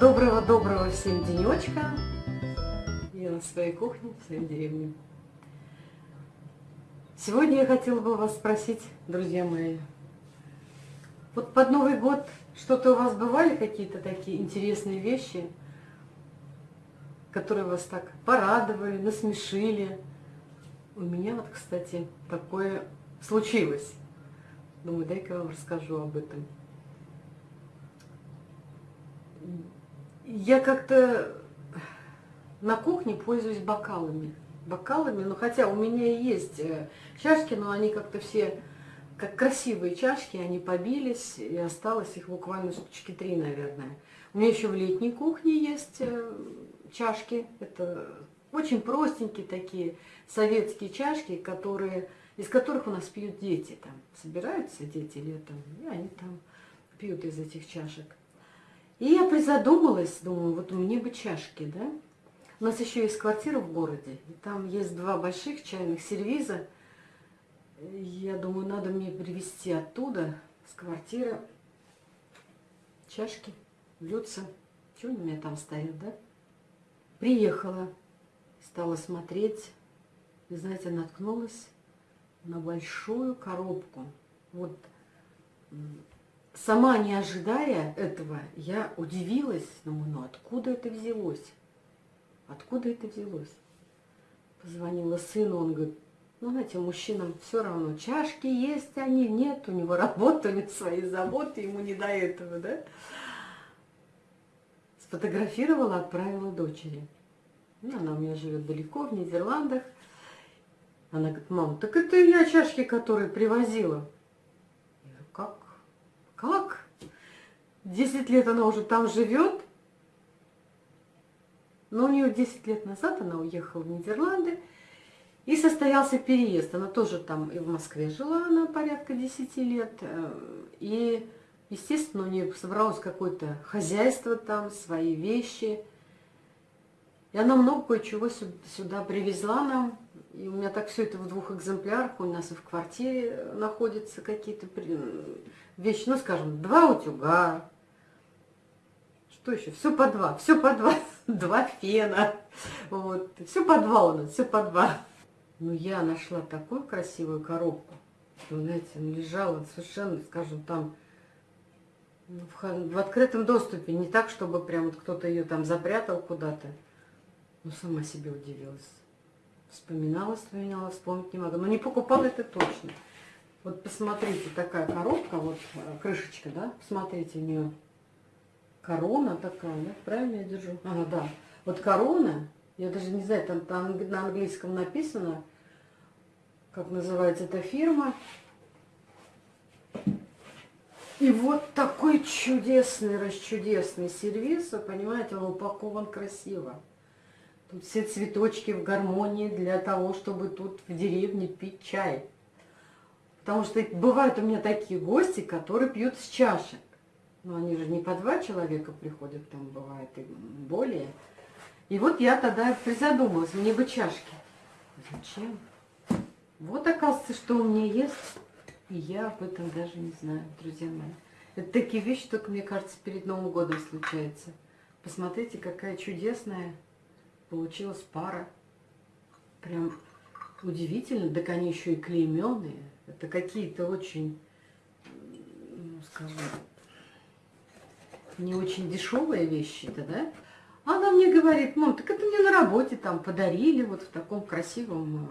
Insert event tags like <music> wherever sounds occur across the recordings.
Доброго-доброго всем денечка. Я на своей кухне, в своей деревне. Сегодня я хотела бы вас спросить, друзья мои, вот под Новый год что-то у вас бывали какие-то такие интересные вещи, которые вас так порадовали, насмешили? У меня вот, кстати, такое случилось. Думаю, дай-ка я вам расскажу об этом. Я как-то на кухне пользуюсь бокалами. Бокалами, ну хотя у меня есть э, чашки, но они как-то все как красивые чашки, они побились, и осталось их буквально штучки три, наверное. У меня еще в летней кухне есть э, чашки. Это очень простенькие такие советские чашки, которые, из которых у нас пьют дети. Там собираются дети летом, и они там пьют из этих чашек. И я призадумалась, думаю, вот мне бы чашки, да? У нас еще есть квартира в городе, и там есть два больших чайных сервиза. Я думаю, надо мне привезти оттуда, с квартиры, чашки, блюдца. Что у меня там стоят, да? Приехала, стала смотреть, и, знаете, наткнулась на большую коробку. Вот сама не ожидая этого, я удивилась, думаю, ну откуда это взялось? Откуда это взялось? Позвонила сыну, он говорит, ну, знаете, мужчинам все равно, чашки есть они, нет, у него работа, свои заботы, ему не до этого, да? Сфотографировала, отправила дочери. Ну, она у меня живет далеко, в Нидерландах. Она говорит, мам, так это я чашки, которые привозила. Как? Десять лет она уже там живет. Но у нее 10 лет назад она уехала в Нидерланды. И состоялся переезд. Она тоже там и в Москве жила, она порядка 10 лет. Э, и, естественно, у нее собралось какое-то хозяйство там, свои вещи. И она много кое-чего сюда привезла нам. И у меня так все это в двух экземплярах. У нас и в квартире находятся какие-то вещи. Ну, скажем, два утюга. Что еще? Все по два. Все по два. <laughs> Два фена. Вот. Все по два у нас. Все по два. Ну, я нашла такую красивую коробку. Что, знаете, лежала совершенно, скажем, там ну, в, в открытом доступе. Не так, чтобы прям вот кто-то ее там запрятал куда-то. Ну, сама себе удивилась. Вспоминала, вспоминала, вспомнить не могу. Но не покупала это точно. Вот посмотрите, такая коробка, вот э, крышечка, да? Посмотрите, у нее корона такая, да? Правильно я держу? Ага, да. Вот корона, я даже не знаю, там, там на английском написано, как называется эта фирма. И вот такой чудесный, расчудесный сервис, вы понимаете, он упакован красиво. Все цветочки в гармонии для того, чтобы тут в деревне пить чай. Потому что бывают у меня такие гости, которые пьют с чашек. Но они же не по два человека приходят, там бывает и более. И вот я тогда призадумалась, мне бы чашки. Зачем? Вот оказывается, что у меня есть, и я об этом даже не знаю, друзья мои. Это такие вещи только, мне кажется, перед Новым годом случаются. Посмотрите, какая чудесная получилась пара. Прям удивительно. Так они еще и клейменные. Это какие-то очень, ну, скажем, не очень дешевые вещи-то, да? Она мне говорит, мам, так это мне на работе там подарили, вот в таком красивом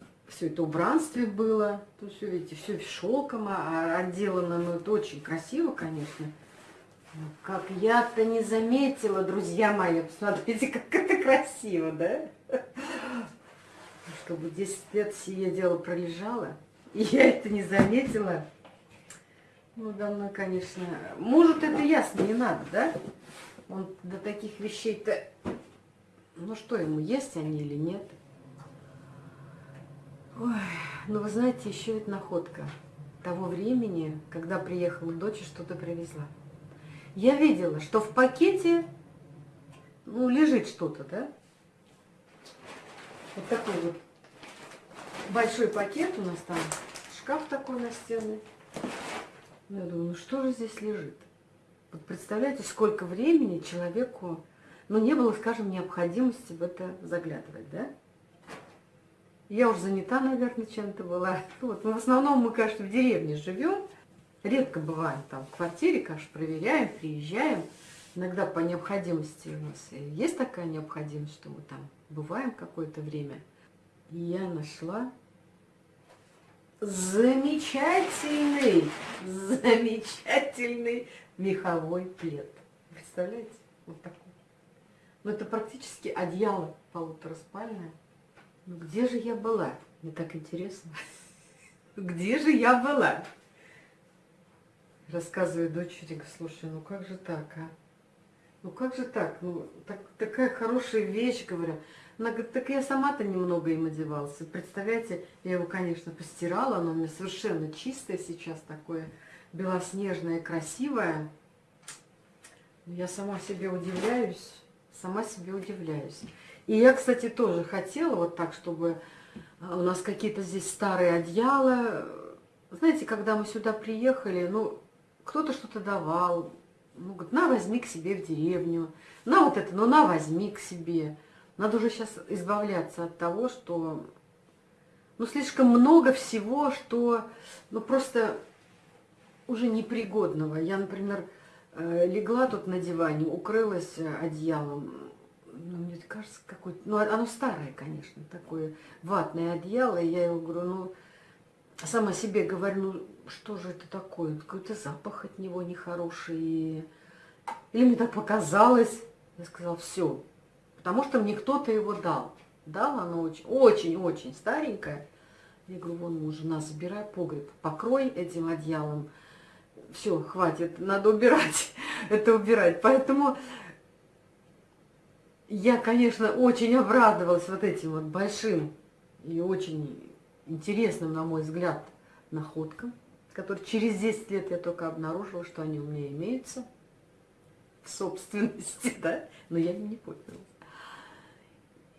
э, все это убранстве было. Тут все, видите, все шелком а, отделано, но это очень красиво, конечно. Как я-то не заметила, друзья мои, посмотрите, как это красиво, да? Чтобы 10 лет сие дело пролежало, и я это не заметила. Ну, давно, конечно. Может, это ясно, не надо, да? Он до таких вещей-то... Ну, что ему, есть они или нет? Ой, ну, вы знаете, еще это находка того времени, когда приехала дочь и что-то привезла я видела, что в пакете ну, лежит что-то, да? Вот такой вот большой пакет у нас там, шкаф такой настенный. Я думаю, ну что же здесь лежит? Вот представляете, сколько времени человеку, ну, не было, скажем, необходимости в это заглядывать, да? Я уже занята, наверное, чем-то была. <laughs> Вот. Но в основном мы, конечно, в деревне живем. Редко бываем там в квартире, конечно, проверяем, приезжаем. Иногда по необходимости у нас есть такая необходимость, что мы там бываем какое-то время. И я нашла замечательный, замечательный меховой плед. Представляете? Вот такой. Ну, это практически одеяло полутораспальное. Ну где же я была? Мне так интересно. <laughs> Где же я была? Рассказываю дочери, слушай, ну как же так, а? Ну как же так? Ну так, такая хорошая вещь, говорю. Она говорит, так я сама-то немного им одевался. Представляете, я его, конечно, постирала, оно у меня совершенно чистое сейчас такое, белоснежное, красивое. Я сама себе удивляюсь, сама себе удивляюсь. И я, кстати, тоже хотела вот так, чтобы а, у нас какие-то здесь старые одеяла. Знаете, когда мы сюда приехали, ну, кто-то что-то давал. Ну, говорит, на, возьми к себе в деревню. На вот это, ну, на, возьми к себе. Надо уже сейчас избавляться от того, что, ну, слишком много всего, что, ну, просто уже непригодного. Я, например, э, легла тут на диване, укрылась одеялом, ну, мне кажется, какое-то, ну, оно старое, конечно, такое ватное одеяло, и я его говорю, ну, сама себе говорю, ну, что же это такое, какой-то запах от него нехороший, или мне так показалось, я сказала, все, потому что мне кто-то его дал, дал оно очень-очень старенькое, я говорю, вон, муж, жена, забирай погреб, покрой этим одеялом, все, хватит, надо убирать, <laughs> это убирать, поэтому я, конечно, очень обрадовалась вот этим вот большим и очень интересным, на мой взгляд, находкам, которые через 10 лет я только обнаружила, что они у меня имеются в собственности, <laughs> да, но я не пользовалась.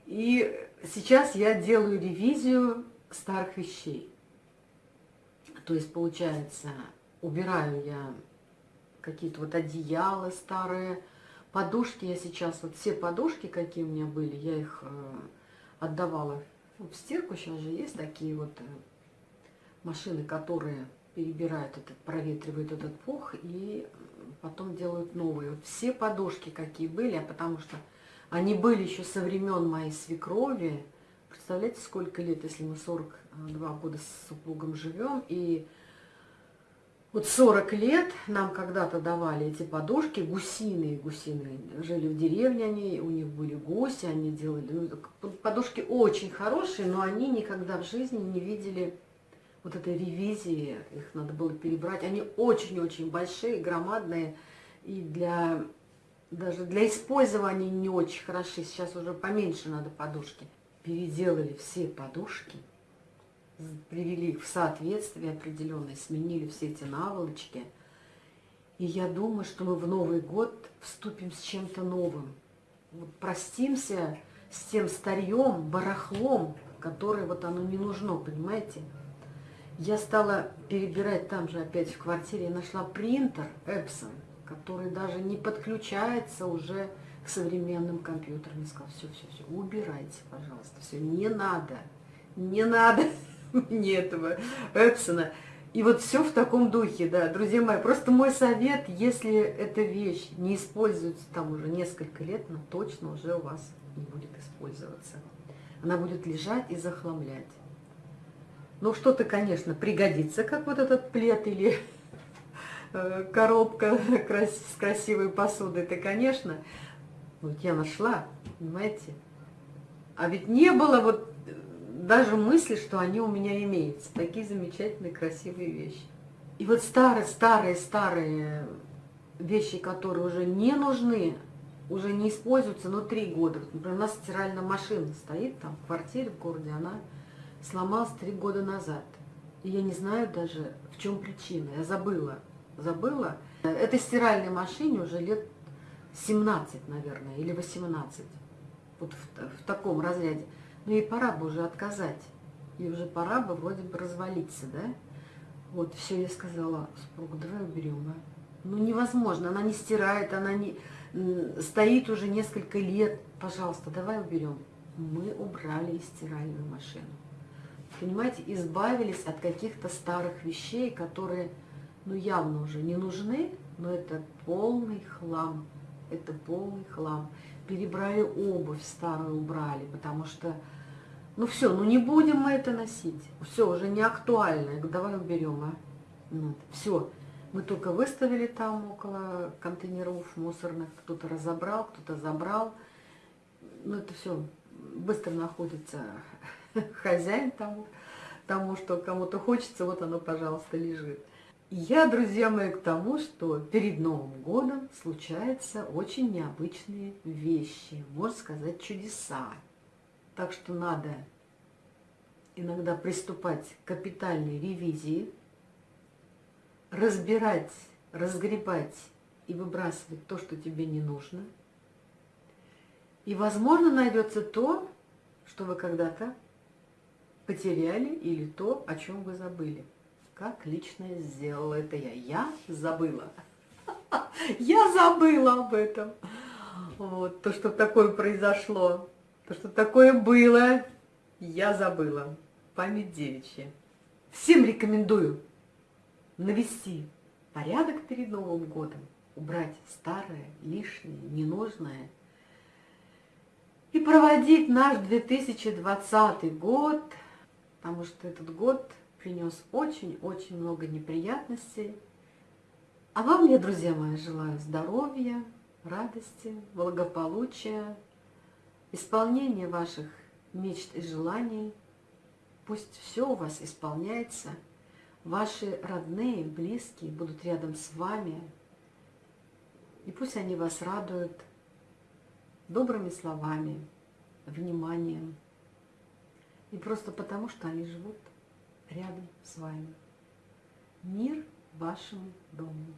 И сейчас я делаю ревизию старых вещей. То есть, получается, убираю я какие-то вот одеяла старые, Подушки я сейчас, вот все подушки, какие у меня были, я их э, отдавала в стирку. Сейчас же есть такие вот э, машины, которые перебирают этот, проветривают этот пух и потом делают новые. Вот все подушки, какие были, а потому что они были еще со времен моей свекрови. Представляете, сколько лет, если мы 42 года с супругом живем, и вот 40 лет нам когда-то давали эти подушки, гусиные, гусиные. Жили в деревне они, у них были гуси, они делали... Ну, подушки очень хорошие, но они никогда в жизни не видели вот этой ревизии. Их надо было перебрать. Они очень-очень большие, громадные. И для даже для использования не очень хороши. Сейчас уже поменьше надо подушки. Переделали все подушки привели их в соответствие определенное, сменили все эти наволочки. И я думаю, что мы в Новый год вступим с чем-то новым. Вот простимся с тем старьем, барахлом, которое вот оно не нужно, понимаете? Я стала перебирать там же опять в квартире, я нашла принтер Epson, который даже не подключается уже к современным компьютерам. Я сказала, все, все, все, убирайте, пожалуйста, все, не надо, не надо. Не этого Эпсона. И вот все в таком духе, да, друзья мои. Просто мой совет, если эта вещь не используется там уже несколько лет, она точно уже у вас не будет использоваться. Она будет лежать и захламлять. Ну, что-то, конечно, пригодится, как вот этот плед или э, коробка с красивой посудой. Это, конечно, вот я нашла, понимаете. А ведь не было вот даже мысли, что они у меня имеются. Такие замечательные, красивые вещи. И вот старые, старые, старые вещи, которые уже не нужны, уже не используются, но три года. Например, у нас стиральная машина стоит там в квартире в городе, она сломалась три года назад. И я не знаю даже, в чем причина. Я забыла. Забыла. Этой стиральной машине уже лет 17, наверное, или 18. Вот в, в таком разряде. Ну и пора бы уже отказать. И уже пора бы вроде бы развалиться, да? Вот, все, я сказала супругу, давай уберем, а? Ну невозможно, она не стирает, она не стоит уже несколько лет. Пожалуйста, давай уберем. Мы убрали стиральную машину. Понимаете, избавились от каких-то старых вещей, которые, ну, явно уже не нужны, но это полный хлам. Это полный хлам. Перебрали обувь старую, убрали, потому что, ну все, ну не будем мы это носить. Все, уже не актуально. Давай уберем, а. Вот. Все, мы только выставили там около контейнеров мусорных, кто-то разобрал, кто-то забрал. Ну это все быстро находится <laughs> хозяин тому, тому что кому-то хочется, вот оно, пожалуйста, лежит. Я, друзья мои, к тому, что перед Новым годом случаются очень необычные вещи, можно сказать, чудеса. Так что надо иногда приступать к капитальной ревизии, разбирать, разгребать и выбрасывать то, что тебе не нужно. И, возможно, найдется то, что вы когда-то потеряли или то, о чем вы забыли. Как лично сделала это я? Я забыла. <laughs> Я забыла об этом. Вот, то, что такое произошло, то, что такое было, я забыла. Память девичья. Всем рекомендую навести порядок перед Новым годом, убрать старое, лишнее, ненужное и проводить наш 2020 год, потому что этот год принес очень-очень много неприятностей. А вам я, друзья мои, желаю здоровья, радости, благополучия, исполнения ваших мечт и желаний. Пусть все у вас исполняется – Ваши родные, близкие будут рядом с вами, и пусть они вас радуют добрыми словами, вниманием, и просто потому, что они живут рядом с вами. Мир вашему дому.